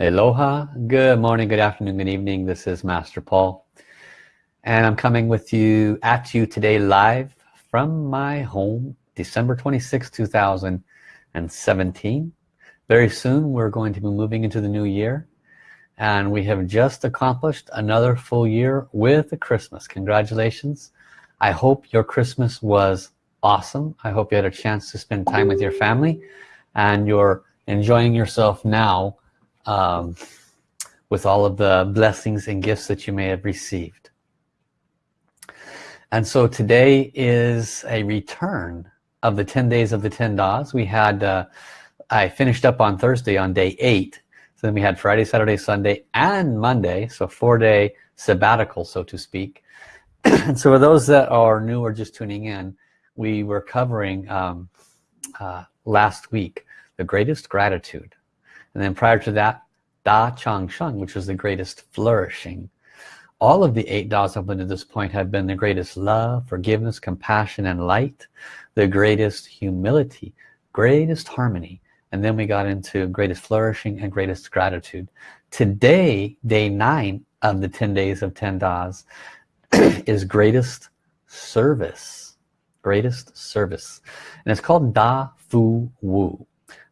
Aloha, good morning, good afternoon, good evening. This is Master Paul. And I'm coming with you at you today live from my home, December 26, 2017. Very soon we're going to be moving into the new year. And we have just accomplished another full year with the Christmas. Congratulations. I hope your Christmas was awesome. I hope you had a chance to spend time with your family and you're enjoying yourself now um, with all of the blessings and gifts that you may have received. And so today is a return of the 10 days of the 10 Das. We had, uh, I finished up on Thursday on day eight. So then we had Friday, Saturday, Sunday, and Monday. So four day sabbatical, so to speak. and so for those that are new or just tuning in, we were covering um, uh, last week, the greatest gratitude and then prior to that Da Chang Sheng which was the greatest flourishing. All of the eight Da's up until this point have been the greatest love forgiveness compassion and light the greatest humility greatest harmony. And then we got into greatest flourishing and greatest gratitude. Today day nine of the 10 days of 10 Da's is greatest service. Greatest service. And it's called Da Fu Wu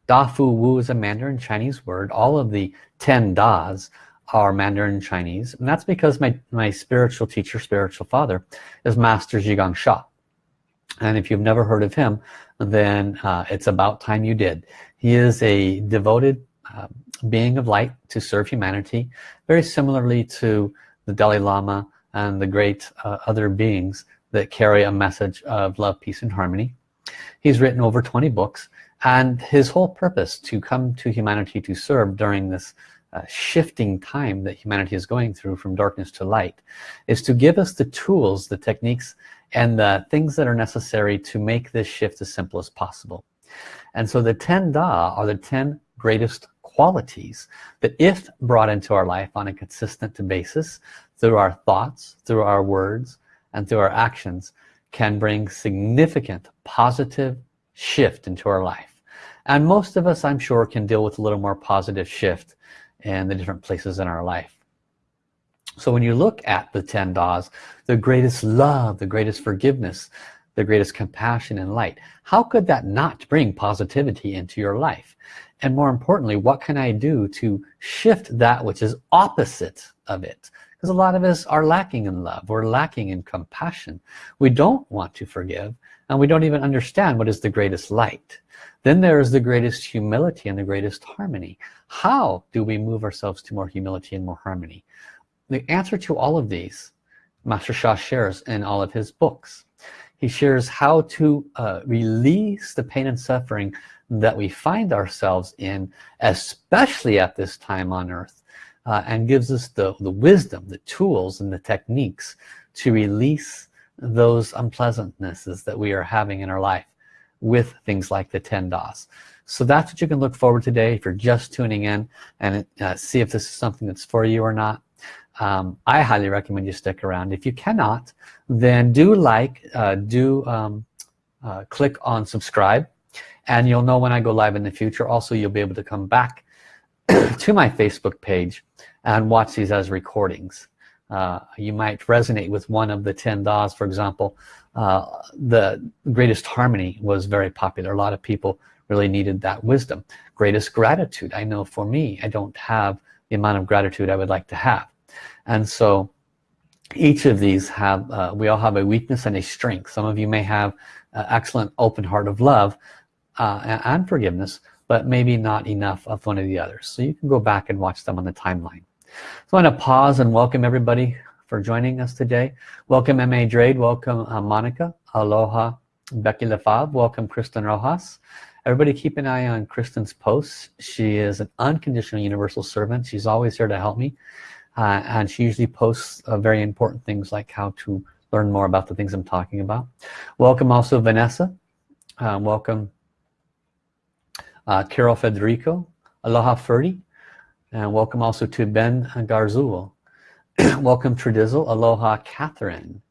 Da Fu Wu is a Mandarin Chinese word. All of the 10 Das are Mandarin Chinese. And that's because my, my spiritual teacher, spiritual father, is Master Zhi Gang Sha. And if you've never heard of him, then uh, it's about time you did. He is a devoted uh, being of light to serve humanity, very similarly to the Dalai Lama and the great uh, other beings that carry a message of love, peace, and harmony. He's written over 20 books and his whole purpose to come to humanity to serve during this uh, shifting time that humanity is going through from darkness to light is to give us the tools the techniques and the things that are necessary to make this shift as simple as possible. And so the 10 Da are the 10 greatest qualities that if brought into our life on a consistent basis through our thoughts through our words and through our actions can bring significant positive shift into our life. And most of us I'm sure can deal with a little more positive shift in the different places in our life. So when you look at the 10 Da's the greatest love the greatest forgiveness the greatest compassion and light how could that not bring positivity into your life? And more importantly what can I do to shift that which is opposite of it because a lot of us are lacking in love. We're lacking in compassion. We don't want to forgive and we don't even understand what is the greatest light. Then there is the greatest humility and the greatest harmony. How do we move ourselves to more humility and more harmony? The answer to all of these Master Sha shares in all of his books. He shares how to uh, release the pain and suffering that we find ourselves in especially at this time on earth uh, and gives us the, the wisdom the tools and the techniques to release those unpleasantnesses that we are having in our life with things like the 10 Das. So that's what you can look forward to today if you're just tuning in and uh, see if this is something that's for you or not. Um, I highly recommend you stick around. If you cannot, then do like, uh, do um, uh, click on subscribe and you'll know when I go live in the future. Also, you'll be able to come back to my Facebook page and watch these as recordings. Uh, you might resonate with one of the 10 DAs. For example uh, the greatest harmony was very popular. A lot of people really needed that wisdom. Greatest gratitude. I know for me I don't have the amount of gratitude I would like to have. And so each of these have uh, we all have a weakness and a strength. Some of you may have uh, excellent open heart of love uh, and forgiveness but maybe not enough of one of the others so you can go back and watch them on the timeline so I want to pause and welcome everybody for joining us today. Welcome M.A. Drade, welcome uh, Monica, aloha Becky Lefave, welcome Kristen Rojas. Everybody keep an eye on Kristen's posts. She is an unconditional universal servant. She's always here to help me. Uh, and she usually posts uh, very important things like how to learn more about the things I'm talking about. Welcome also Vanessa. Um, welcome uh, Carol Federico. Aloha Ferdy. And welcome also to Ben Garzul. welcome Tradizzle. Aloha Catherine.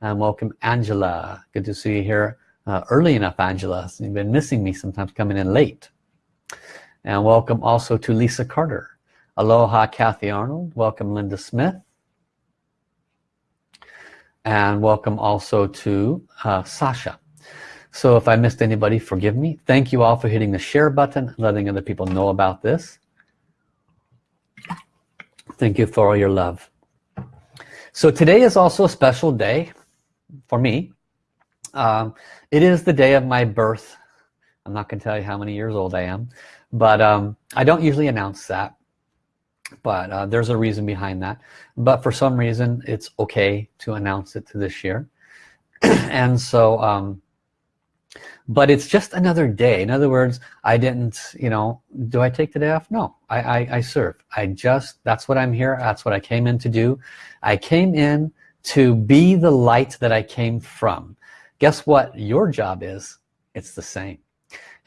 And welcome Angela. Good to see you here uh, early enough, Angela. You've been missing me sometimes coming in late. And welcome also to Lisa Carter. Aloha Kathy Arnold. Welcome Linda Smith. And welcome also to uh, Sasha. So if I missed anybody, forgive me. Thank you all for hitting the share button, letting other people know about this. Thank you for all your love. So today is also a special day for me. Um, it is the day of my birth. I'm not going to tell you how many years old I am, but um, I don't usually announce that. But uh, there's a reason behind that. But for some reason, it's okay to announce it to this year. and so um, but it's just another day. In other words I didn't you know do I take the day off? No. I, I, I serve. I just that's what I'm here. That's what I came in to do. I came in to be the light that I came from. Guess what your job is? It's the same.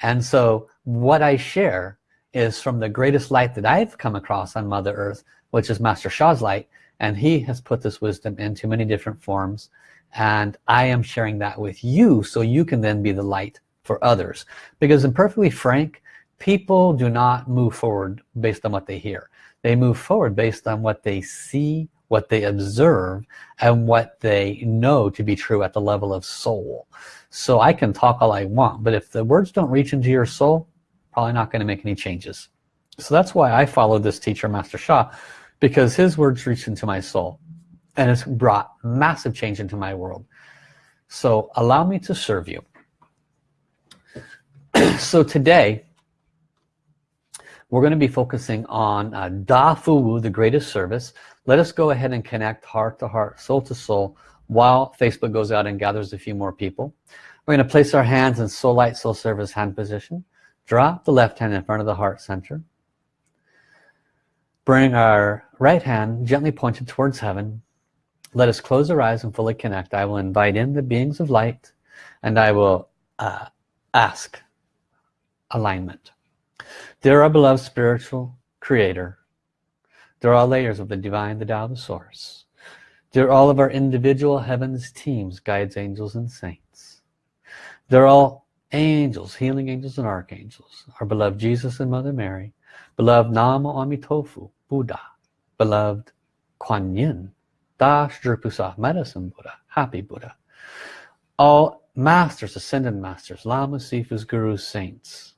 And so what I share is from the greatest light that I've come across on Mother Earth which is Master Sha's light. And he has put this wisdom into many different forms and I am sharing that with you so you can then be the light for others. Because in perfectly frank people do not move forward based on what they hear. They move forward based on what they see what they observe and what they know to be true at the level of soul. So I can talk all I want but if the words don't reach into your soul probably not going to make any changes. So that's why I follow this teacher Master Sha because his words reach into my soul and it's brought massive change into my world. So allow me to serve you. So today we're going to be focusing on uh, Da Fu Wu the greatest service. Let us go ahead and connect heart to heart soul to soul while Facebook goes out and gathers a few more people. We're going to place our hands in soul light soul service hand position. Drop the left hand in front of the heart center. Bring our right hand gently pointed towards heaven let us close our eyes and fully connect. I will invite in the beings of light and I will uh, ask alignment. There are beloved spiritual creator there are all layers of the divine the Tao the source they're all of our individual heavens teams guides angels and saints they're all angels healing angels and archangels our beloved Jesus and Mother Mary beloved Namo Amitofu Buddha beloved Kuan Yin Dash Drupusaf medicine Buddha happy Buddha. All masters ascended masters lamas sifus gurus saints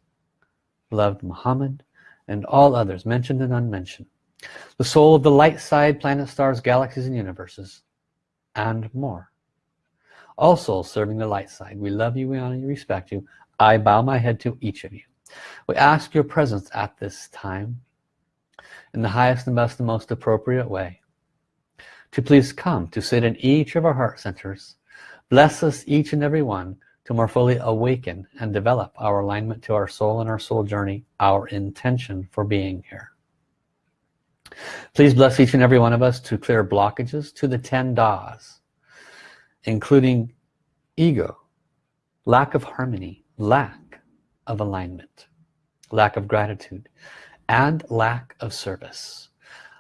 beloved Muhammad and all others mentioned and unmentioned. The soul of the light side planet stars galaxies and universes and more. All souls serving the light side we love you we honor you respect you. I bow my head to each of you. We ask your presence at this time in the highest and best and most appropriate way to please come to sit in each of our heart centers. Bless us each and every one to more fully awaken and develop our alignment to our soul and our soul journey our intention for being here. Please bless each and every one of us to clear blockages to the 10 das including ego lack of harmony lack of alignment lack of gratitude and lack of service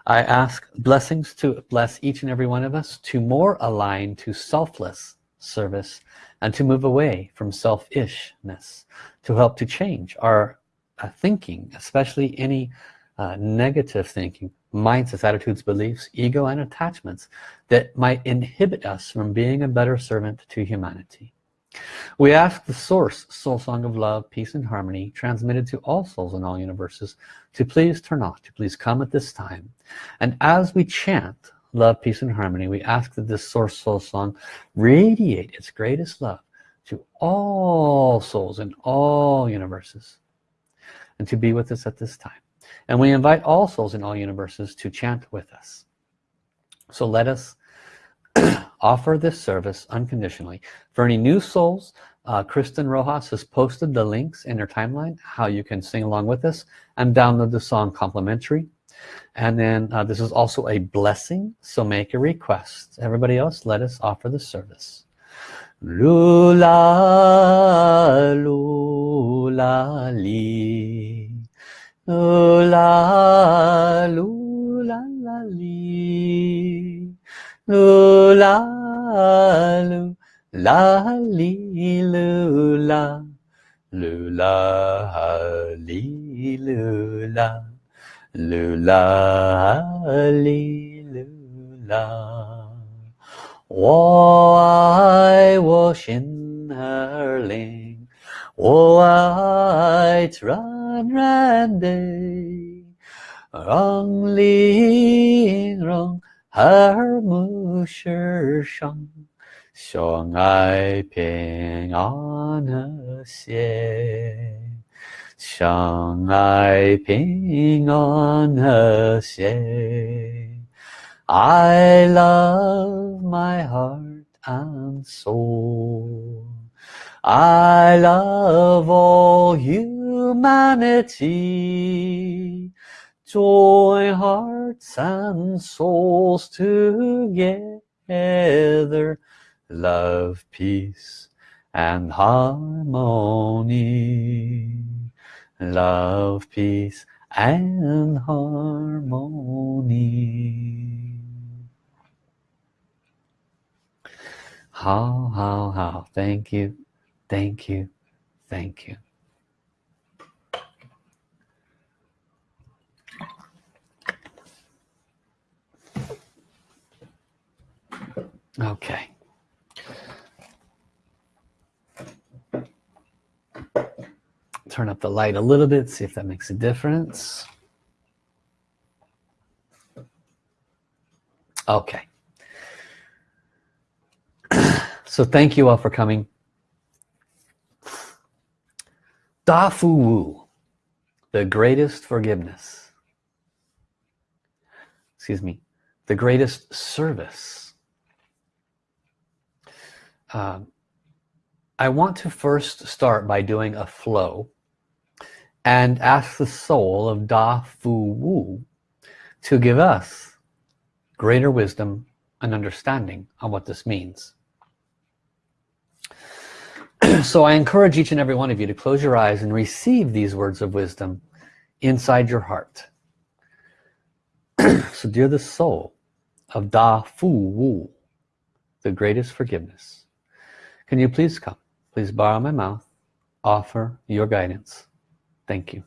I ask blessings to bless each and every one of us to more align to selfless service and to move away from selfishness to help to change our uh, thinking especially any uh, negative thinking mindsets attitudes beliefs ego and attachments that might inhibit us from being a better servant to humanity we ask the source soul song of love peace and harmony transmitted to all souls in all universes to please turn off to please come at this time. And as we chant love peace and harmony we ask that this source soul song radiate its greatest love to all souls in all universes and to be with us at this time. And we invite all souls in all universes to chant with us. So let us offer this service unconditionally. For any new souls uh, Kristen Rojas has posted the links in her timeline how you can sing along with us and download the song complimentary. And then uh, this is also a blessing so make a request. Everybody else let us offer the service. Lula lula li. Lula lula li lula lu la li lula lula li lula Lula li lula，我爱我心儿灵，我爱软软的，让灵容 耳目世上，相爱平安和谐。相爱平安和谐 I love my heart and soul I love all humanity Join hearts and souls together Love, peace and harmony love, peace and harmony. How, how, how. Thank you, thank you, thank you. Okay. turn up the light a little bit see if that makes a difference. Okay. So thank you all for coming. Da Fu Wu the greatest forgiveness. Excuse me the greatest service um, I want to first start by doing a flow and ask the soul of Da Fu Wu to give us greater wisdom and understanding on what this means. so I encourage each and every one of you to close your eyes and receive these words of wisdom inside your heart. so dear the soul of Da Fu Wu, the greatest forgiveness, can you please come? Please borrow my mouth, offer your guidance. Thank you.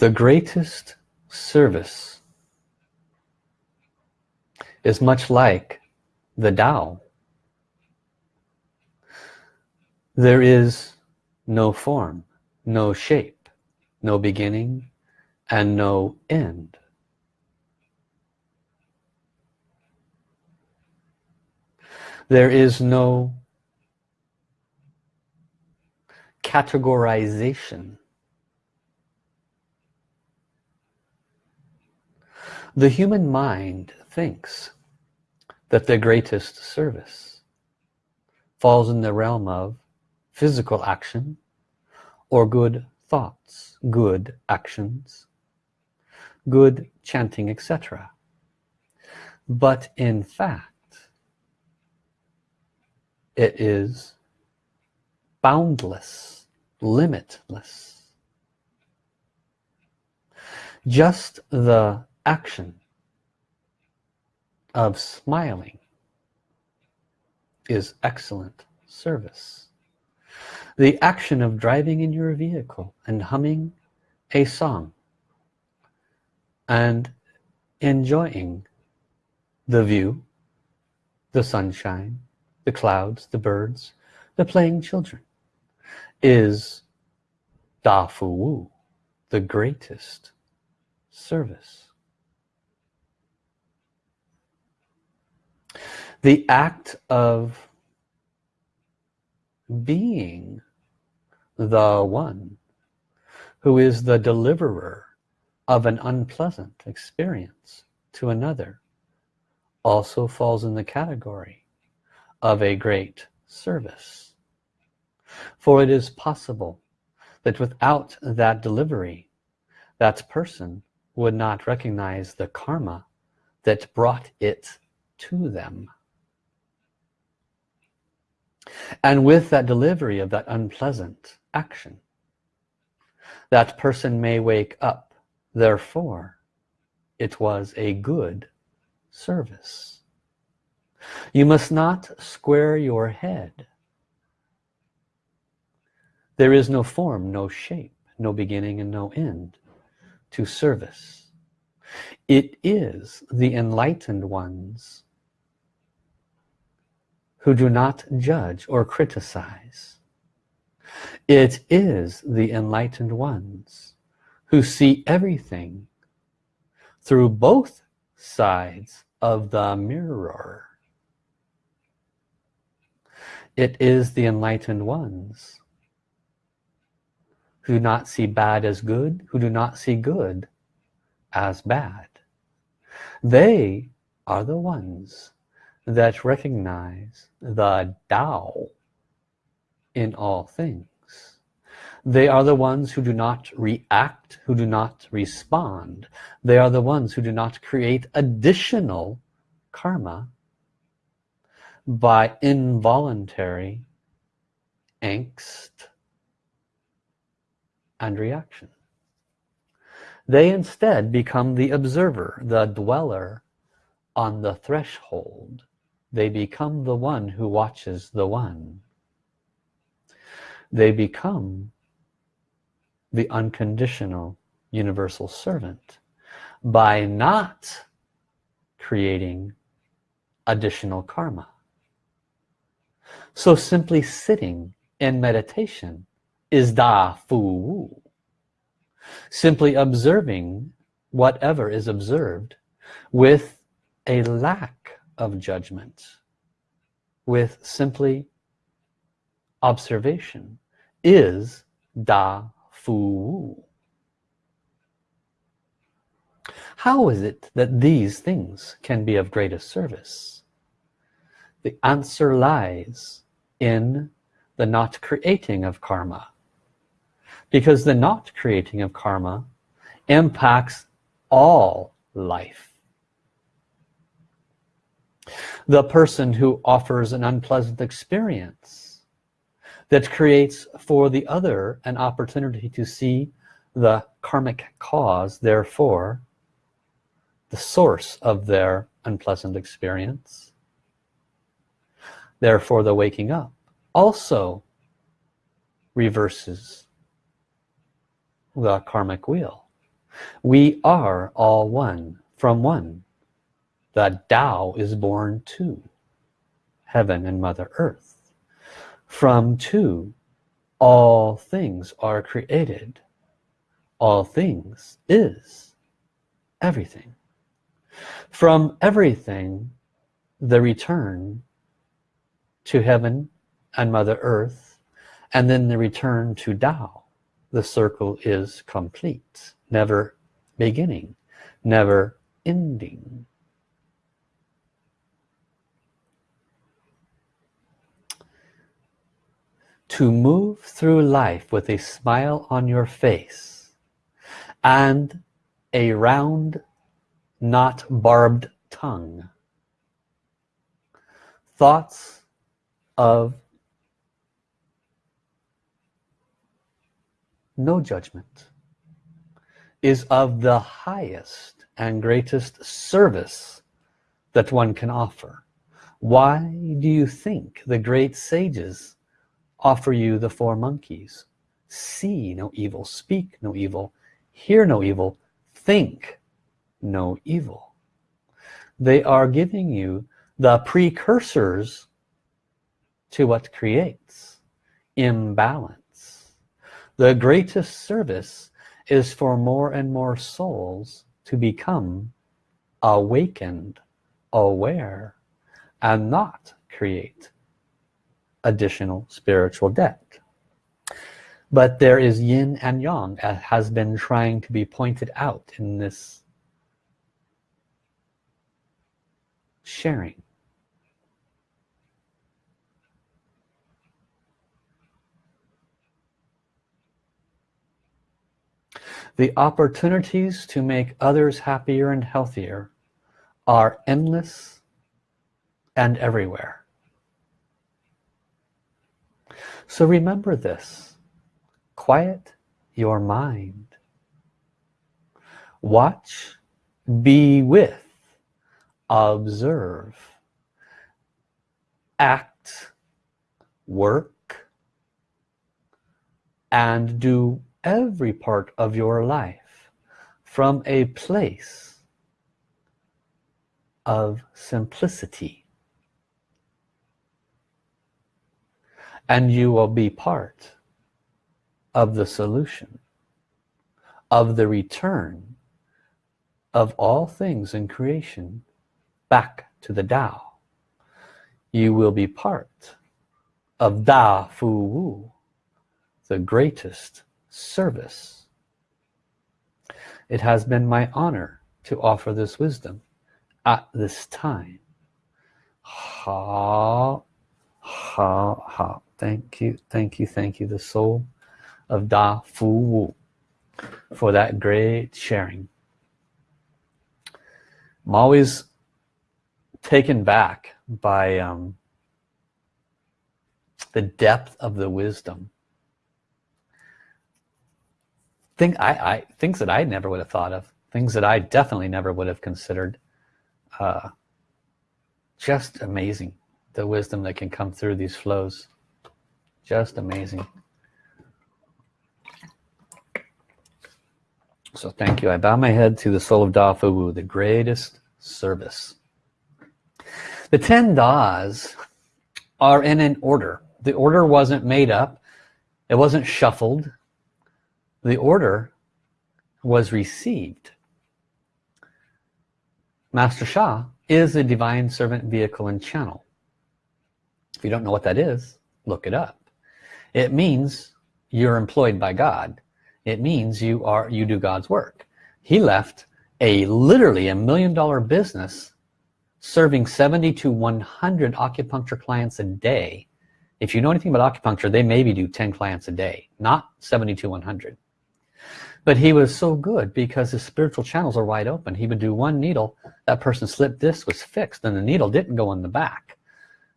The greatest service is much like the Tao. There is no form, no shape, no beginning, and no end. There is no categorization. The human mind thinks that the greatest service falls in the realm of physical action or good thoughts, good actions, good chanting, etc. But in fact, it is boundless, limitless. Just the action of smiling is excellent service. The action of driving in your vehicle and humming a song and enjoying the view, the sunshine, the clouds, the birds, the playing children is Da Fu Wu, the greatest service. The act of being the one who is the deliverer of an unpleasant experience to another also falls in the category of a great service. For it is possible that without that delivery that person would not recognize the karma that brought it to them. And with that delivery of that unpleasant action that person may wake up. Therefore it was a good service. You must not square your head. There is no form no shape no beginning and no end to service. It is the enlightened ones who do not judge or criticize. It is the enlightened ones who see everything through both sides of the mirror. It is the enlightened ones who do not see bad as good who do not see good as bad. They are the ones that recognize the Tao in all things. They are the ones who do not react who do not respond. They are the ones who do not create additional karma by involuntary angst and reaction. They instead become the observer the dweller on the threshold they become the one who watches the one. They become the unconditional universal servant by not creating additional karma. So simply sitting in meditation is da fu wu simply observing whatever is observed with a lack of judgment with simply observation is da fu wu. How is it that these things can be of greatest service? The answer lies in the not creating of karma. Because the not creating of karma impacts all life the person who offers an unpleasant experience that creates for the other an opportunity to see the karmic cause therefore the source of their unpleasant experience therefore the waking up also reverses the karmic wheel. We are all one from one the Tao is born to heaven and mother earth. From two all things are created. All things is everything. From everything the return to heaven and mother earth and then the return to Tao. The circle is complete never beginning never ending to move through life with a smile on your face and a round not barbed tongue. Thoughts of no judgment is of the highest and greatest service that one can offer. Why do you think the great sages offer you the four monkeys. See no evil speak no evil hear no evil think no evil. They are giving you the precursors to what creates imbalance. The greatest service is for more and more souls to become awakened aware and not create additional spiritual debt but there is yin and yang as has been trying to be pointed out in this sharing The opportunities to make others happier and healthier are endless and everywhere. So remember this. Quiet your mind. Watch be with observe. Act work and do every part of your life from a place of simplicity and you will be part of the solution of the return of all things in creation back to the Tao. You will be part of Da Fu Wu the greatest service. It has been my honor to offer this wisdom at this time. Ha ha ha thank you thank you thank you. The soul of Da Fu Wu for that great sharing. I'm always taken back by um, the depth of the wisdom. Think, I, I, things that I never would have thought of things that I definitely never would have considered uh, just amazing the wisdom that can come through these flows just amazing. So thank you. I bow my head to the soul of Da Fu Wu the greatest service. The 10 Das are in an order. The order wasn't made up. It wasn't shuffled. The order was received. Master Sha is a divine servant vehicle and channel. If you don't know what that is look it up it means you're employed by God. It means you are you do God's work. He left a literally a million dollar business serving 70 to 100 acupuncture clients a day. If you know anything about acupuncture they maybe do 10 clients a day not 70 to 100 but he was so good because his spiritual channels are wide open. He would do one needle. That person's slip disc was fixed and the needle didn't go in the back.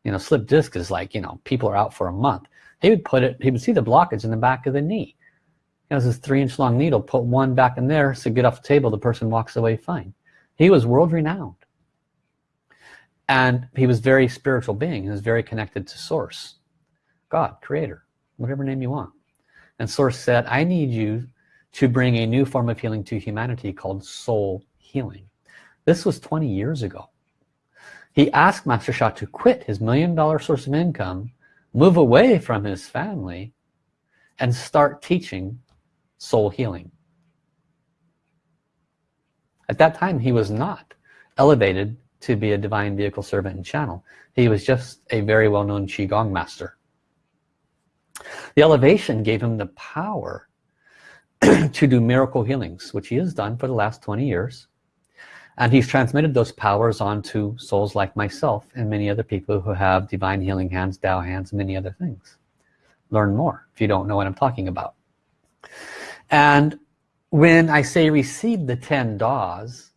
You know slip disc is like you know people are out for a month he would put it he would see the blockage in the back of the knee. Has this three inch long needle put one back in there so get off the table the person walks away fine. He was world-renowned and he was very spiritual being he was very connected to source God creator whatever name you want. And source said I need you to bring a new form of healing to humanity called soul healing. This was 20 years ago. He asked Master Sha to quit his million dollar source of income move away from his family and start teaching soul healing. At that time he was not elevated to be a divine vehicle servant and channel. He was just a very well-known qigong master. The elevation gave him the power to do miracle healings which he has done for the last 20 years and he's transmitted those powers onto souls like myself and many other people who have divine healing hands Tao hands and many other things. Learn more if you don't know what I'm talking about. And when I say receive the 10 Das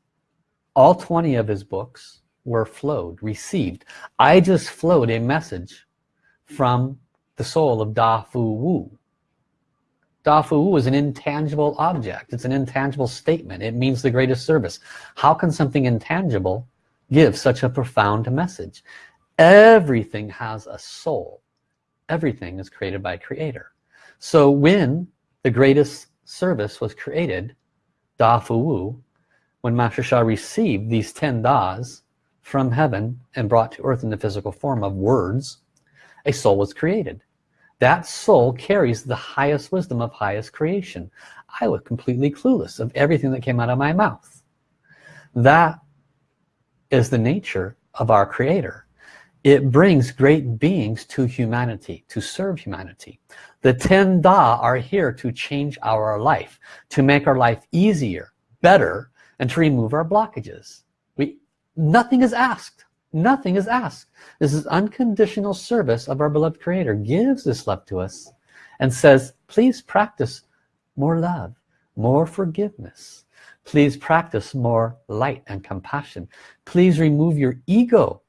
all 20 of his books were flowed received. I just flowed a message from the soul of Da Fu Wu Da Fu Wu is an intangible object. It's an intangible statement. It means the greatest service. How can something intangible give such a profound message? Everything has a soul. Everything is created by a creator. So when the greatest service was created Da Fu Wu when Master Sha received these 10 Das from heaven and brought to earth in the physical form of words a soul was created that soul carries the highest wisdom of highest creation. I was completely clueless of everything that came out of my mouth. That is the nature of our creator. It brings great beings to humanity to serve humanity. The 10 Da are here to change our life to make our life easier better and to remove our blockages. We nothing is asked nothing is asked this is unconditional service of our beloved creator gives this love to us and says please practice more love more forgiveness please practice more light and compassion please remove your ego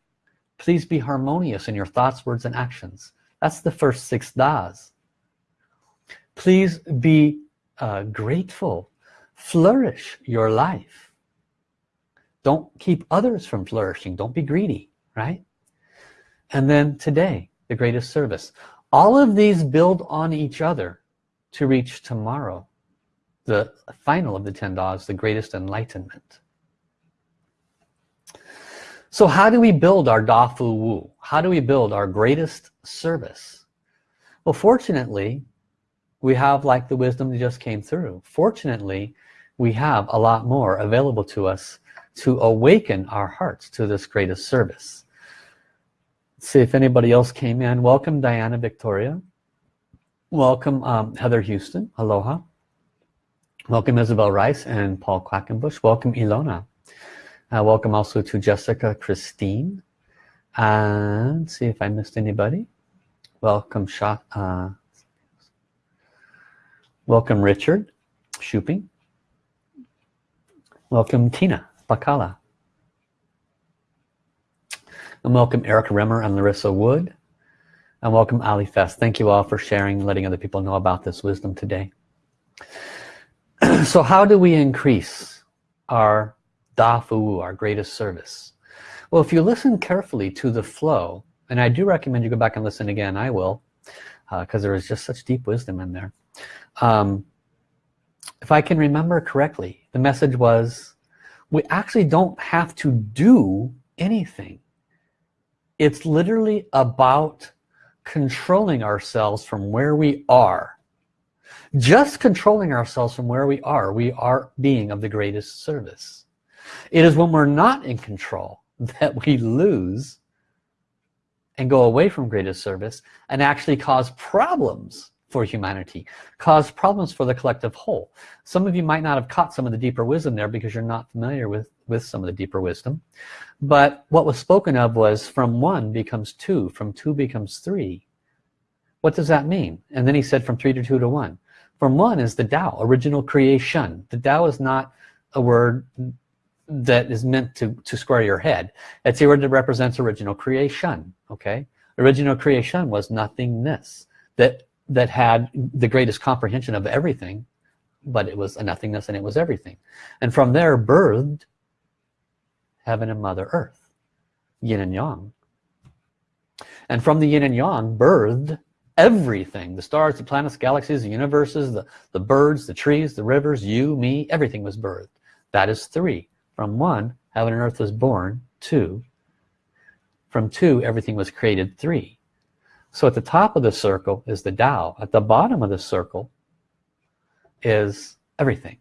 please be harmonious in your thoughts words and actions That's the first six das. Please be uh, grateful. Flourish your life. Don't keep others from flourishing. Don't be greedy, right? And then today, the greatest service. All of these build on each other to reach tomorrow. The final of the 10 das, the greatest enlightenment. So how do we build our Da Fu Wu? How do we build our greatest service? Well, fortunately, we have like the wisdom that just came through. Fortunately, we have a lot more available to us to awaken our hearts to this greatest service. Let's see if anybody else came in. Welcome Diana Victoria. Welcome um, Heather Houston. Aloha. Welcome Isabel Rice and Paul Quackenbush. Welcome Ilona. Uh, welcome also to Jessica Christine. And see if I missed anybody. Welcome Shot. Uh, welcome Richard Shooping. Welcome Tina Bakala. And welcome Eric Remmer and Larissa Wood. And welcome Ali Fest. Thank you all for sharing, letting other people know about this wisdom today. so how do we increase our dafu, our greatest service. Well, if you listen carefully to the flow, and I do recommend you go back and listen again, I will, because uh, there is just such deep wisdom in there. Um, if I can remember correctly, the message was, we actually don't have to do anything. It's literally about controlling ourselves from where we are. Just controlling ourselves from where we are, we are being of the greatest service. It is when we're not in control that we lose and go away from greatest service and actually cause problems for humanity cause problems for the collective whole. Some of you might not have caught some of the deeper wisdom there because you're not familiar with with some of the deeper wisdom. But what was spoken of was from one becomes two from two becomes three. What does that mean? And then he said from three to two to one. From one is the Tao original creation. The Tao is not a word that is meant to to square your head. It's the word that represents original creation okay? Original creation was nothingness that that had the greatest comprehension of everything but it was a nothingness and it was everything and from there birthed heaven and mother earth yin and yang and from the yin and yang birthed everything the stars the planets galaxies the universes the the birds the trees the rivers you me everything was birthed that is three from one, heaven and earth was born. Two, from two, everything was created. Three. So at the top of the circle is the Tao. At the bottom of the circle is everything.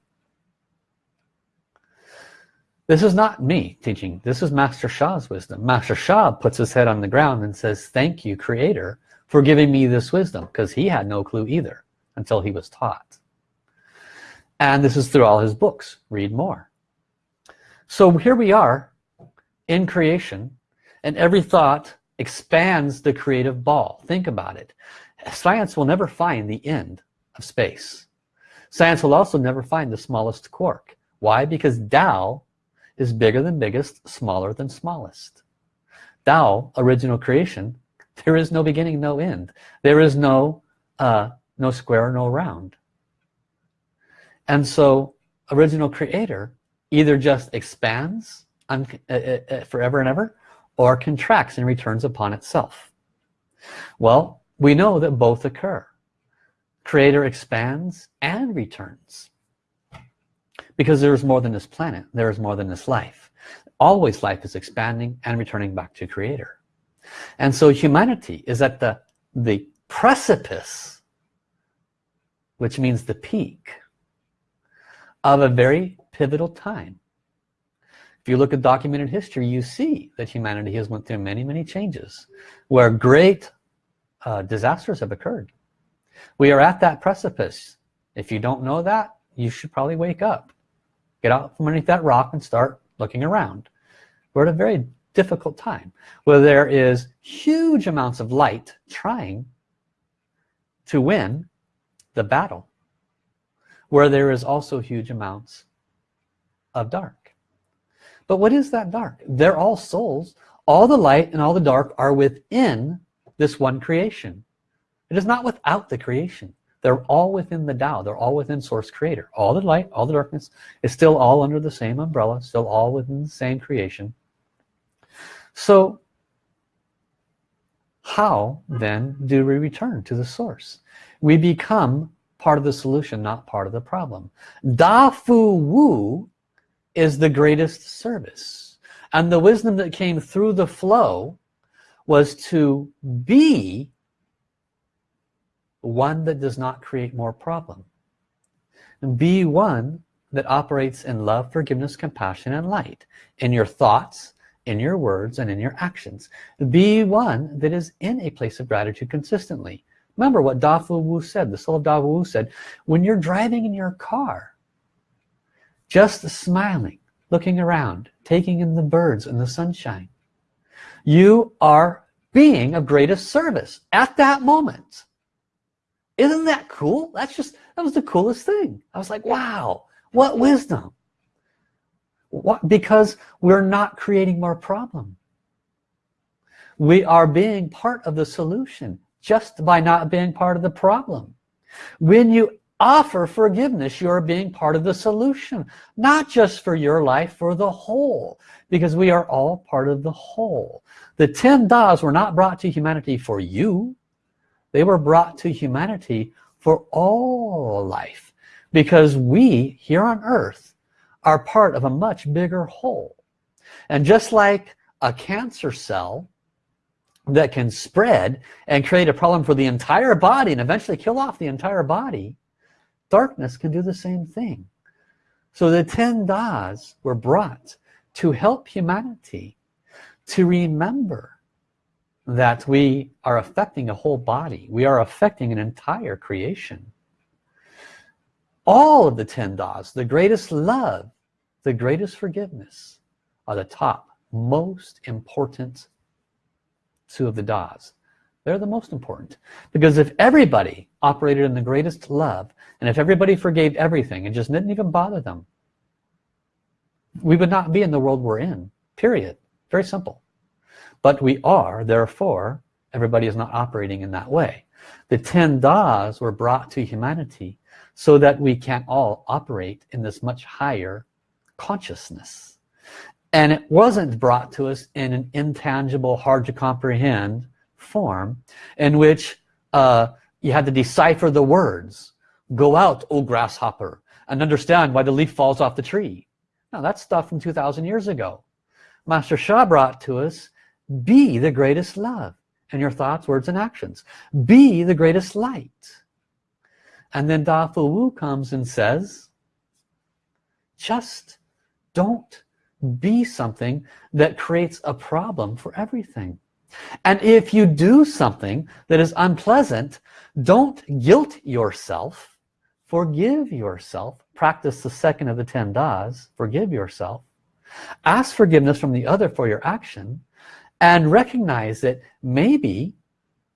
This is not me teaching. This is Master Sha's wisdom. Master Sha puts his head on the ground and says, thank you, Creator, for giving me this wisdom. Because he had no clue either until he was taught. And this is through all his books. Read more. So here we are in creation and every thought expands the creative ball. Think about it. Science will never find the end of space. Science will also never find the smallest quark. Why? Because Tao is bigger than biggest, smaller than smallest. Tao, original creation, there is no beginning, no end. There is no, uh, no square, no round. And so original creator either just expands uh, uh, uh, forever and ever or contracts and returns upon itself. Well we know that both occur. Creator expands and returns. Because there is more than this planet there is more than this life. Always life is expanding and returning back to creator. And so humanity is at the the precipice which means the peak of a very pivotal time if you look at documented history you see that humanity has went through many many changes where great uh, disasters have occurred. We are at that precipice. If you don't know that you should probably wake up. Get out from underneath that rock and start looking around. We're at a very difficult time where there is huge amounts of light trying to win the battle where there is also huge amounts of dark but what is that dark? They're all souls. All the light and all the dark are within this one creation. It is not without the creation. They're all within the Tao. They're all within source creator. All the light all the darkness is still all under the same umbrella still all within the same creation. So how then do we return to the source? We become part of the solution not part of the problem. Da Fu Wu is the greatest service. And the wisdom that came through the flow was to be one that does not create more problem. Be one that operates in love forgiveness compassion and light in your thoughts in your words and in your actions. Be one that is in a place of gratitude consistently. Remember what Da Fu Wu said the soul of Da Fu Wu said when you're driving in your car just smiling looking around taking in the birds and the sunshine. You are being of greatest service at that moment. Isn't that cool? That's just that was the coolest thing. I was like wow what wisdom. What because we're not creating more problem. We are being part of the solution just by not being part of the problem. When you offer forgiveness. You're being part of the solution not just for your life for the whole because we are all part of the whole. The 10 das were not brought to humanity for you. They were brought to humanity for all life because we here on earth are part of a much bigger whole. And just like a cancer cell that can spread and create a problem for the entire body and eventually kill off the entire body darkness can do the same thing. So the 10 das were brought to help humanity to remember that we are affecting a whole body. We are affecting an entire creation. All of the 10 das the greatest love the greatest forgiveness are the top most important two of the das they're the most important. Because if everybody operated in the greatest love and if everybody forgave everything and just didn't even bother them we would not be in the world we're in period. Very simple. But we are therefore everybody is not operating in that way. The 10 das were brought to humanity so that we can all operate in this much higher consciousness. And it wasn't brought to us in an intangible hard to comprehend form in which uh, you had to decipher the words. Go out O grasshopper and understand why the leaf falls off the tree. Now that's stuff from 2,000 years ago. Master Sha brought to us be the greatest love in your thoughts words and actions. Be the greatest light. And then Da Fu Wu comes and says just don't be something that creates a problem for everything and if you do something that is unpleasant don't guilt yourself. Forgive yourself. Practice the second of the ten das. Forgive yourself. Ask forgiveness from the other for your action and recognize that maybe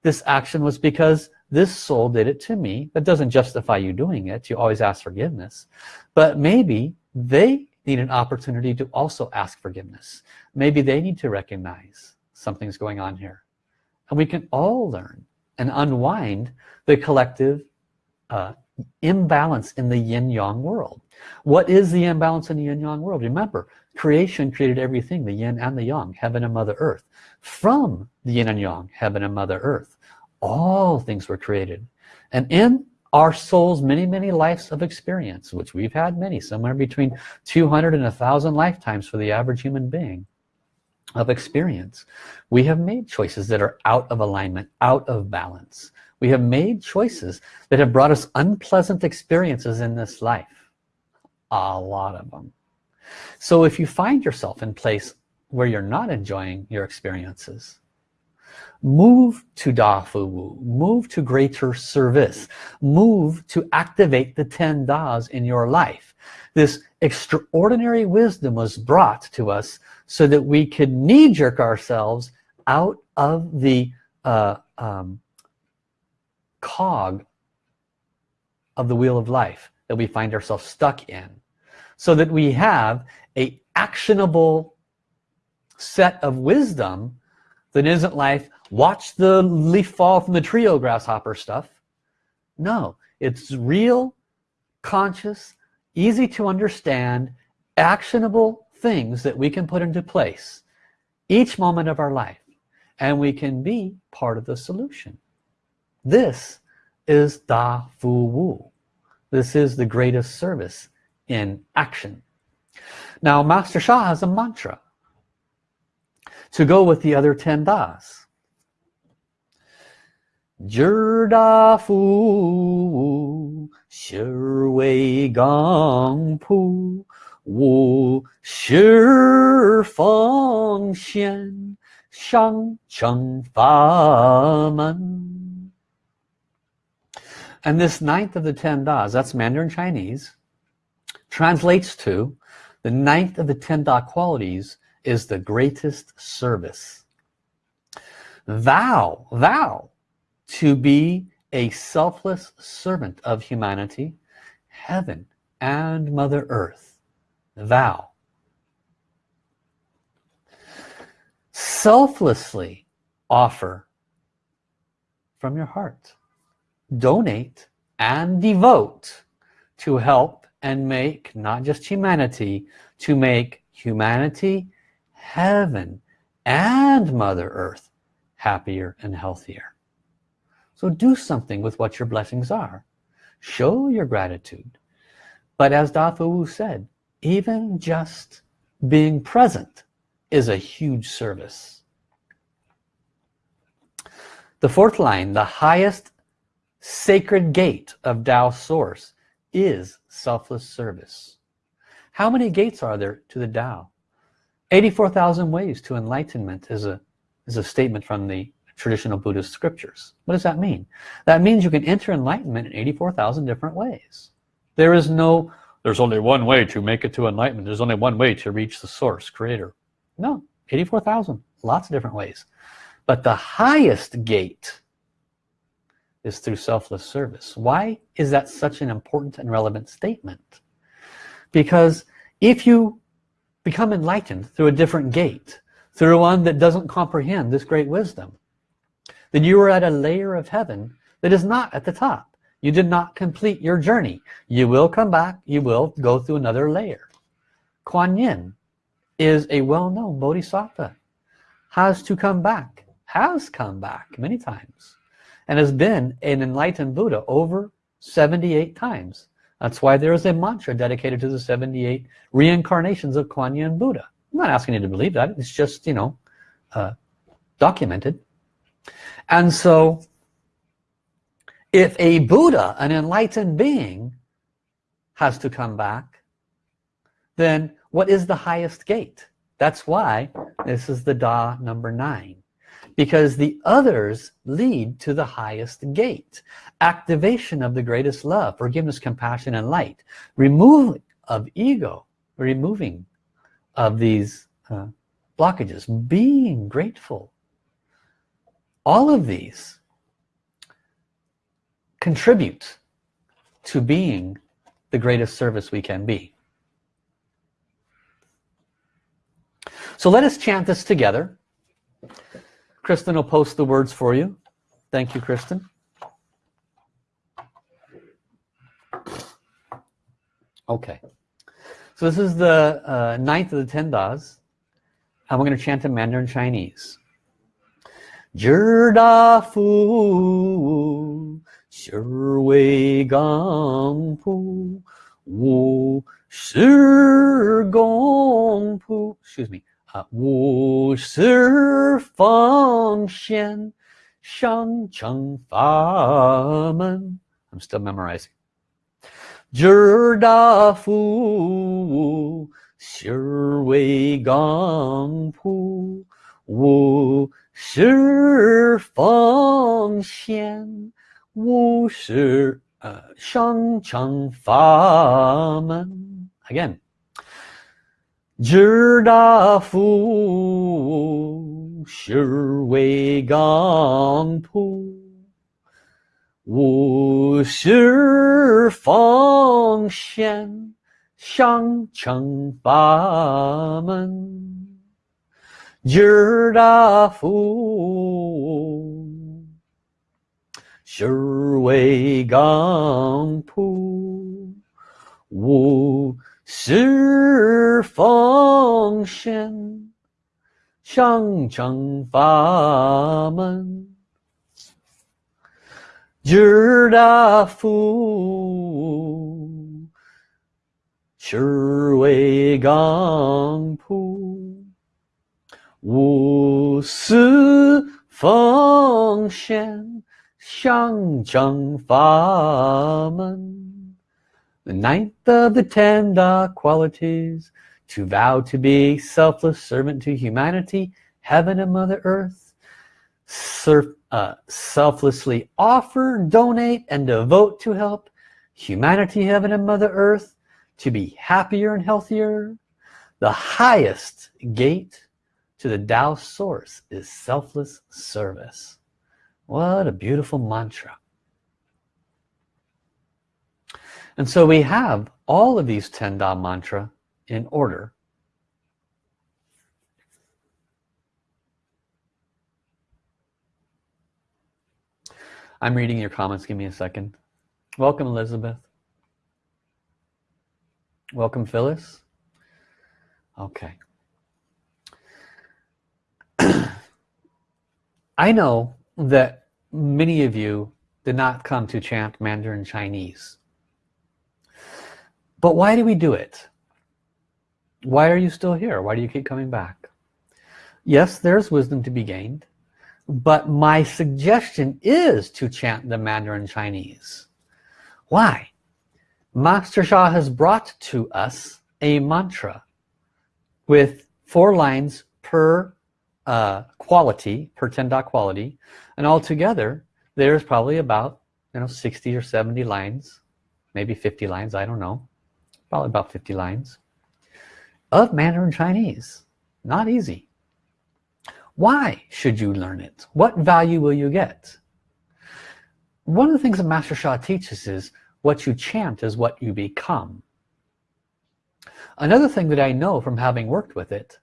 this action was because this soul did it to me. That doesn't justify you doing it. You always ask forgiveness. But maybe they need an opportunity to also ask forgiveness. Maybe they need to recognize something's going on here. And we can all learn and unwind the collective uh, imbalance in the yin-yang world. What is the imbalance in the yin-yang world? Remember creation created everything the yin and the yang heaven and mother earth. From the yin and yang heaven and mother earth all things were created. And in our souls many many lives of experience which we've had many somewhere between 200 and a thousand lifetimes for the average human being of experience. We have made choices that are out of alignment out of balance. We have made choices that have brought us unpleasant experiences in this life. A lot of them so if you find yourself in place where you're not enjoying your experiences move to Da Fu Wu move to greater service. Move to activate the 10 Das in your life. This extraordinary wisdom was brought to us so that we could knee-jerk ourselves out of the uh, um, cog of the wheel of life that we find ourselves stuck in so that we have a actionable set of wisdom That isn't life, watch the leaf fall from the trio grasshopper stuff. No, it's real, conscious, easy to understand, actionable things that we can put into place each moment of our life and we can be part of the solution. This is Da Fu Wu. This is the greatest service in action. Now Master Sha has a mantra to go with the other 10 Das. Da Fu Shi Wei Gang Pu Wu Shi Feng Xian Shang Cheng Fa Men and this ninth of the ten Das, that's Mandarin Chinese, translates to the ninth of the ten Da qualities is the greatest service. Vow, vow to be a selfless servant of humanity, heaven and Mother Earth. Vow. Selflessly offer from your heart. Donate and devote to help and make not just humanity, to make humanity, heaven, and Mother Earth happier and healthier. So do something with what your blessings are. Show your gratitude. But as Da Fu Wu said, even just being present is a huge service. The fourth line, the highest sacred gate of Tao source is selfless service. How many gates are there to the Tao? 84,000 ways to enlightenment is a, is a statement from the traditional Buddhist scriptures. What does that mean? That means you can enter enlightenment in 84,000 different ways. There is no, there's only one way to make it to enlightenment. There's only one way to reach the source, creator. No, 84,000, lots of different ways. But the highest gate is through selfless service. Why is that such an important and relevant statement? Because if you become enlightened through a different gate, through one that doesn't comprehend this great wisdom, then you are at a layer of heaven that is not at the top. You did not complete your journey. You will come back, you will go through another layer. Kuan Yin is a well-known Bodhisattva, has to come back, has come back many times and has been an enlightened Buddha over 78 times. That's why there is a mantra dedicated to the 78 reincarnations of Kuan Yin Buddha. I'm not asking you to believe that. It's just, you know, uh, documented. And so, if a Buddha, an enlightened being, has to come back, then what is the highest gate? That's why this is the Da number nine because the others lead to the highest gate. Activation of the greatest love forgiveness compassion and light. Removing of ego removing of these uh, blockages. Being grateful all of these contribute to being the greatest service we can be so let us chant this together Kristen will post the words for you. Thank you, Kristen. Okay. So this is the uh, ninth of the ten das. And we're going to chant in Mandarin Chinese. Da Fu Shi Wei Gang Pu Wu Shi Gong Pu Excuse me. 啊，无事奉献上乘法门。I'm still memorizing. 知大福，心为刚铺，无 事奉献，无事呃上乘法门。Again. 知大福，是为刚铺，无事奉献，上乘法门。今儿大福，是为刚铺，五十奉献，向正法门。今儿大福，是为刚铺。无私奉献，象征法门。The ninth of the ten dark qualities, to vow to be selfless servant to humanity, heaven and Mother Earth, Serf, uh, selflessly offer, donate, and devote to help humanity, heaven and Mother Earth to be happier and healthier. The highest gate to the Tao source is selfless service. What a beautiful mantra. And so we have all of these 10 Da mantra in order. I'm reading your comments. Give me a second. Welcome, Elizabeth. Welcome, Phyllis. Okay. I know that many of you did not come to chant Mandarin Chinese. But why do we do it? Why are you still here? Why do you keep coming back? Yes, there's wisdom to be gained, but my suggestion is to chant the Mandarin Chinese. Why? Master Sha has brought to us a mantra with four lines per uh, quality per 10 Da quality and altogether there's probably about you know 60 or 70 lines maybe 50 lines I don't know probably about 50 lines of Mandarin Chinese. Not easy. Why should you learn it? What value will you get? One of the things that Master Sha teaches is what you chant is what you become. Another thing that I know from having worked with it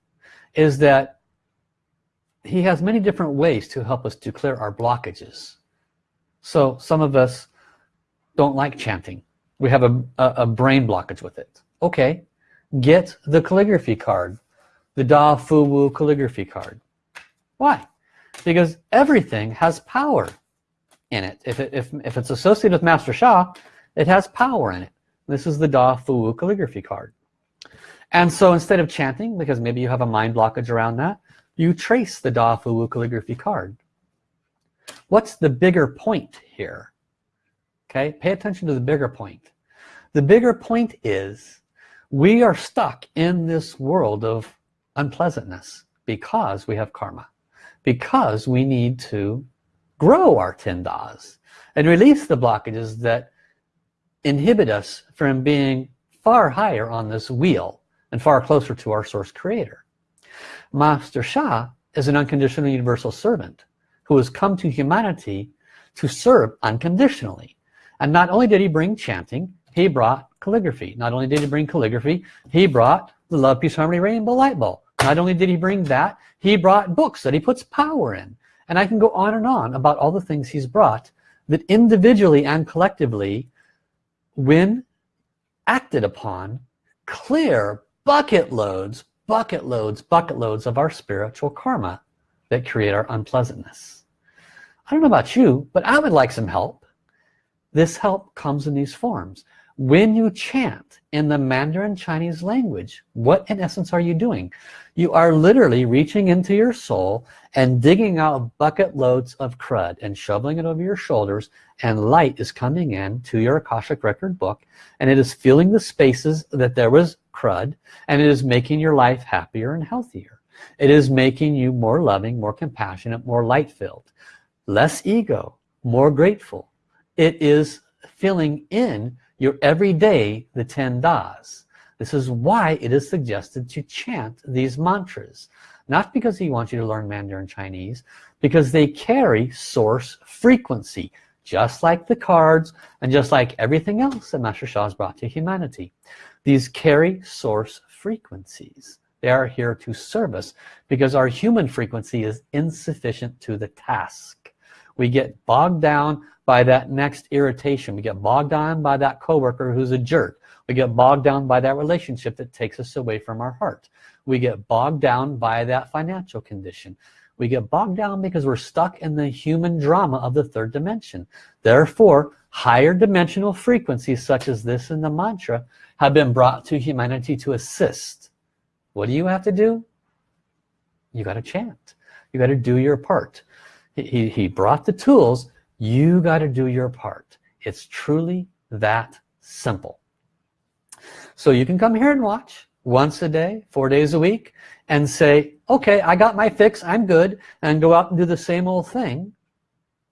is that he has many different ways to help us to clear our blockages. So some of us don't like chanting. We have a, a, a brain blockage with it. Okay get the calligraphy card the Da Fu Wu calligraphy card. Why? Because everything has power in it. If, it if, if it's associated with Master Sha it has power in it. This is the Da Fu Wu calligraphy card. And so instead of chanting because maybe you have a mind blockage around that you trace the Da Fu Wu calligraphy card. What's the bigger point here? Okay, pay attention to the bigger point. The bigger point is we are stuck in this world of unpleasantness because we have karma. Because we need to grow our 10 das and release the blockages that inhibit us from being far higher on this wheel and far closer to our source creator. Master Sha is an unconditional universal servant who has come to humanity to serve unconditionally. And not only did he bring chanting, he brought calligraphy. Not only did he bring calligraphy, he brought the Love, Peace, Harmony, Rainbow Light Bulb. Not only did he bring that, he brought books that he puts power in. And I can go on and on about all the things he's brought that individually and collectively, when acted upon, clear bucket loads, bucket loads, bucket loads of our spiritual karma that create our unpleasantness. I don't know about you, but I would like some help. This help comes in these forms. When you chant in the Mandarin Chinese language, what in essence are you doing? You are literally reaching into your soul and digging out bucket loads of crud and shoveling it over your shoulders and light is coming in to your Akashic record book and it is filling the spaces that there was crud and it is making your life happier and healthier. It is making you more loving more compassionate more light filled less ego more grateful. It is filling in your everyday the 10 das. This is why it is suggested to chant these mantras. Not because he wants you to learn Mandarin Chinese because they carry source frequency just like the cards and just like everything else that Master Sha has brought to humanity. These carry source frequencies. They are here to serve us because our human frequency is insufficient to the task. We get bogged down by that next irritation. We get bogged down by that coworker who's a jerk. We get bogged down by that relationship that takes us away from our heart. We get bogged down by that financial condition we get bogged down because we're stuck in the human drama of the third dimension. Therefore higher dimensional frequencies such as this in the mantra have been brought to humanity to assist. What do you have to do? You got to chant. You got to do your part. He, he brought the tools. You got to do your part. It's truly that simple. So you can come here and watch once a day four days a week and say okay I got my fix I'm good and go out and do the same old thing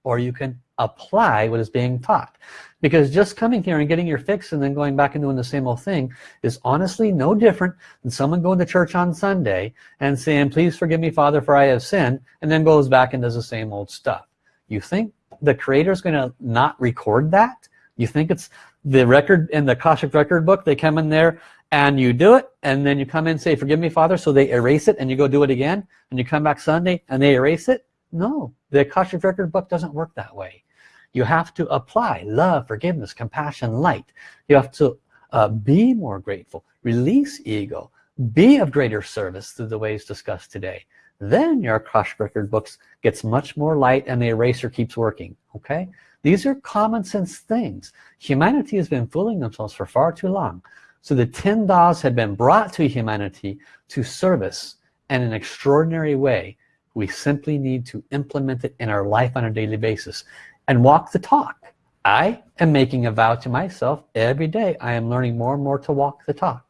or you can apply what is being taught. Because just coming here and getting your fix and then going back and doing the same old thing is honestly no different than someone going to church on Sunday and saying please forgive me father for I have sinned and then goes back and does the same old stuff. You think the creator is going to not record that? You think it's the record in the Akashic record book they come in there and you do it and then you come in and say forgive me father so they erase it and you go do it again and you come back Sunday and they erase it? No. The Akashic record book doesn't work that way. You have to apply love forgiveness compassion light. You have to uh, be more grateful release ego be of greater service through the ways discussed today. Then your Akashic record books gets much more light and the eraser keeps working okay? These are common sense things. Humanity has been fooling themselves for far too long so the 10 das had been brought to humanity to service in an extraordinary way we simply need to implement it in our life on a daily basis and walk the talk. I am making a vow to myself every day. I am learning more and more to walk the talk.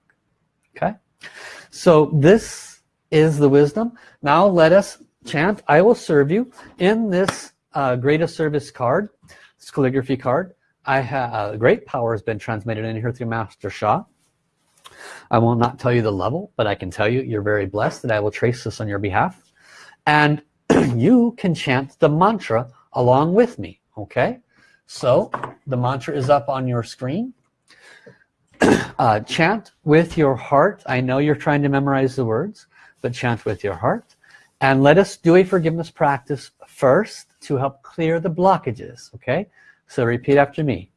Okay? So this is the wisdom. Now let us chant I will serve you. In this uh, greatest service card this calligraphy card I have uh, great power has been transmitted in here through Master Sha I will not tell you the level but I can tell you you're very blessed that I will trace this on your behalf. And you can chant the mantra along with me okay? So the mantra is up on your screen. Uh, chant with your heart. I know you're trying to memorize the words but chant with your heart. And let us do a forgiveness practice first to help clear the blockages okay? So repeat after me.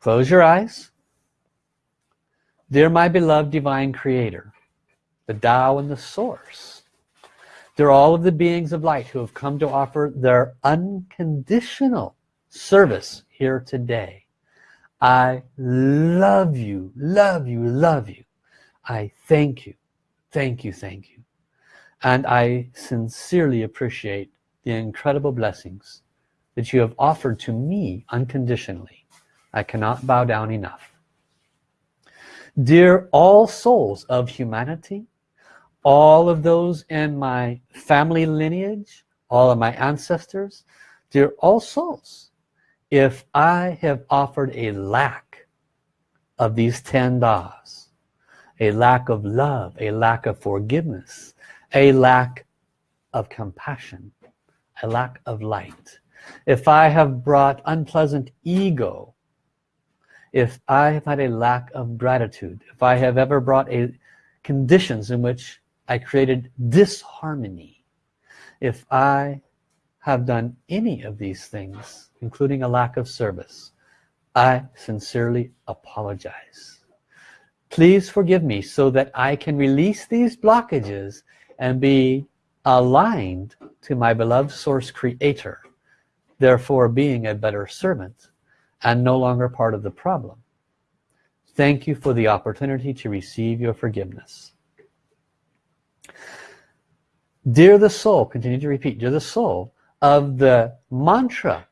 Close your eyes dear my beloved divine creator the Tao and the source they're all of the beings of light who have come to offer their unconditional service here today. I love you, love you, love you. I thank you, thank you, thank you. And I sincerely appreciate the incredible blessings that you have offered to me unconditionally. I cannot bow down enough. Dear all souls of humanity, all of those in my family lineage all of my ancestors dear all souls if I have offered a lack of these 10 das a lack of love a lack of forgiveness a lack of compassion a lack of light if I have brought unpleasant ego if I have had a lack of gratitude if I have ever brought a conditions in which I created disharmony if I have done any of these things including a lack of service I sincerely apologize. Please forgive me so that I can release these blockages and be aligned to my beloved source creator therefore being a better servant and no longer part of the problem thank you for the opportunity to receive your forgiveness Dear the soul, continue to repeat, dear the soul of the mantra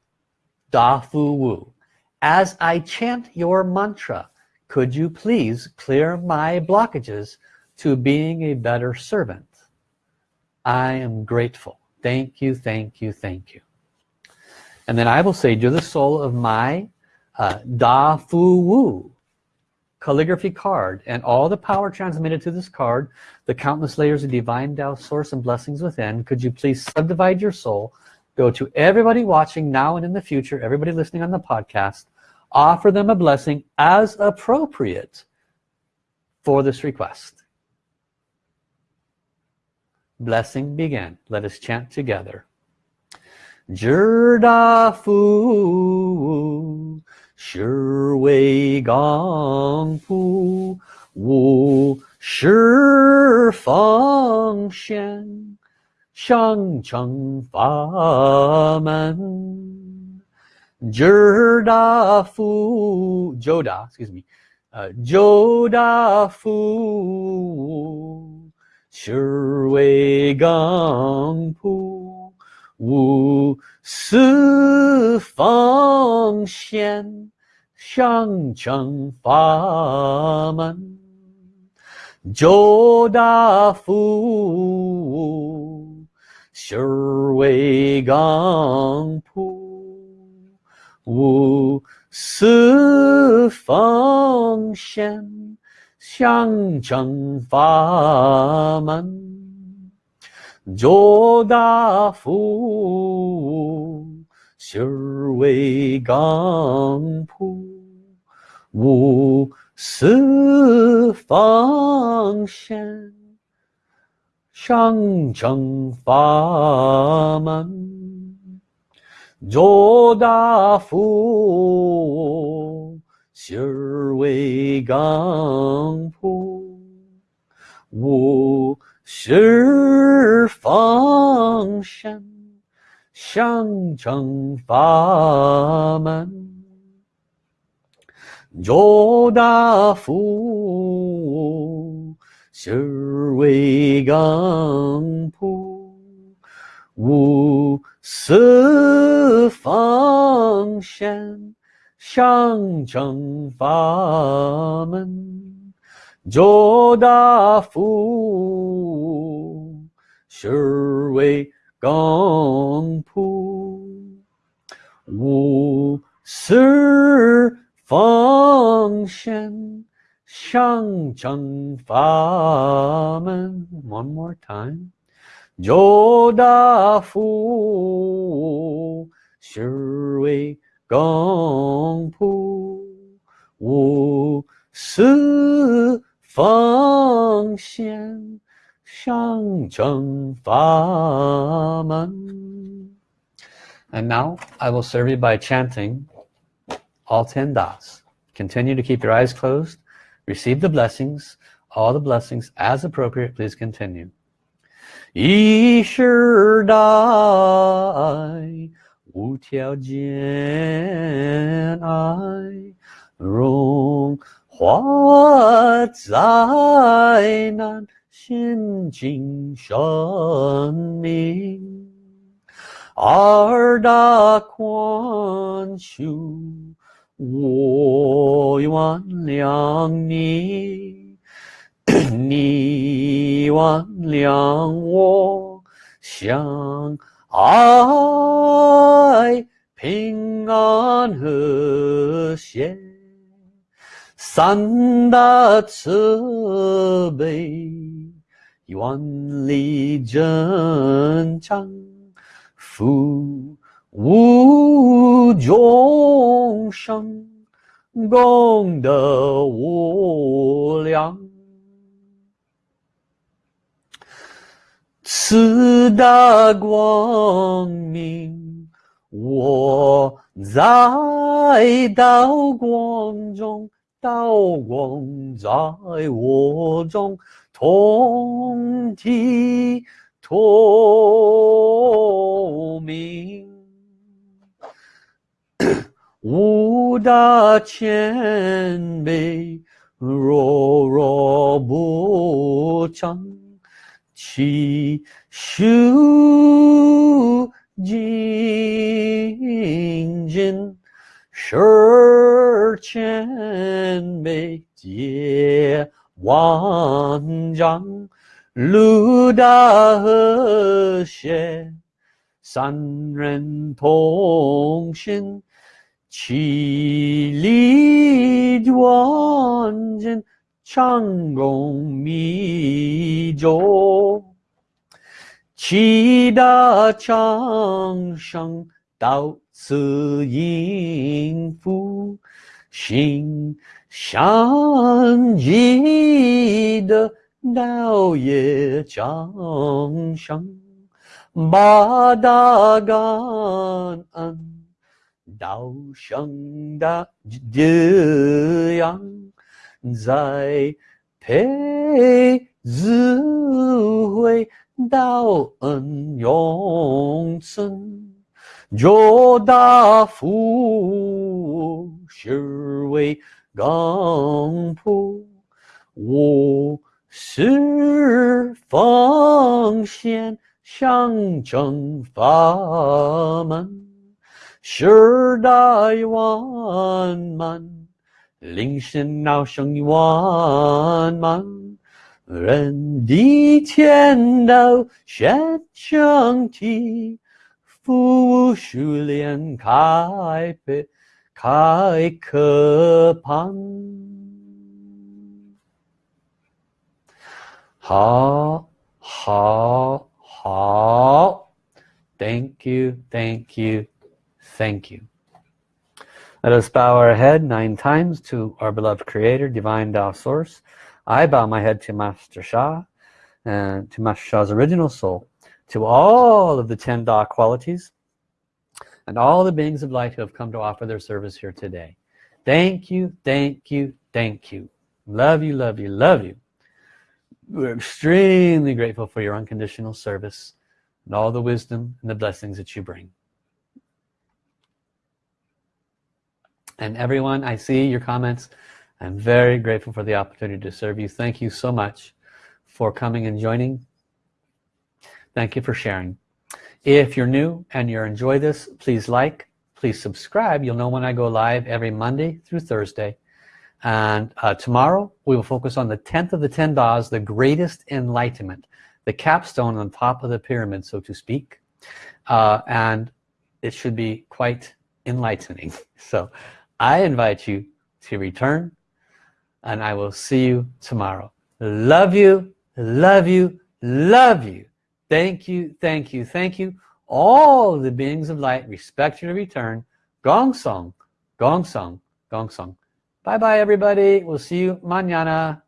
Da Fu Wu. As I chant your mantra, could you please clear my blockages to being a better servant? I am grateful. Thank you, thank you, thank you. And then I will say, dear the soul of my uh, Da Fu Wu, calligraphy card and all the power transmitted to this card the countless layers of divine Tao source and blessings within. Could you please subdivide your soul? Go to everybody watching now and in the future everybody listening on the podcast. Offer them a blessing as appropriate for this request. Blessing begin. Let us chant together. 知大福是为刚普无十方显上乘法门知大福 Joda excuse me uh, 九大福是为刚普 无私奉献，向正法门，救大福，修为刚普，无私奉献，向正法门。周大夫，心为钢铺，五四方身，上正法门。周大夫，心为钢铺，五。十方身相证法门，九大福心为根普，五四方仙相证法门。周大富，是为干部，无私奉献，向征发们。One more time，周大富，是为干部，无私。奉献上正法门。And now I will serve you by chanting all 10 Das. Continue to keep your eyes closed. Receive the blessings. All the blessings as appropriate. Please continue. Yishir Dai 无条件爱，容化灾难现今生命二大宽恕我原谅你。你原谅我相爱平安和谐。三大慈悲愿力增长福无众生功德无量。四大光明我在道光中道光在我中同体透明五大千倍若若不长其修精进 Search and make 예 완장 루다허셰 산ren통신 지리원진 창공미조 지다창상 到此应福心相继的道业障生，八大感恩，道生的滋养，在培智慧，道恩永存，九大福是为刚普，我是奉献象征法门。十代万满，铃声闹声万满，人地天道现象体，thank you, thank you, thank you. Let us bow our head nine times to our beloved Creator, Divine Dao Source. I bow my head to Master Sha, and to Master Sha's original soul, to all of the ten Da qualities and all the beings of light who have come to offer their service here today. Thank you, thank you, thank you. Love you, love you, love you. We're extremely grateful for your unconditional service and all the wisdom and the blessings that you bring. and everyone I see your comments I'm very grateful for the opportunity to serve you thank you so much for coming and joining thank you for sharing. If you're new and you enjoy this please like please subscribe. You'll know when I go live every Monday through Thursday. And uh, tomorrow we will focus on the 10th of the 10 Das the greatest enlightenment the capstone on top of the pyramid so to speak. Uh, and it should be quite enlightening. So I invite you to return and I will see you tomorrow. Love you, love you, love you. Thank you, thank you, thank you. All the beings of light respect you to return. Gong Song, Gong Song, Gong Song. Bye bye everybody. We'll see you mañana.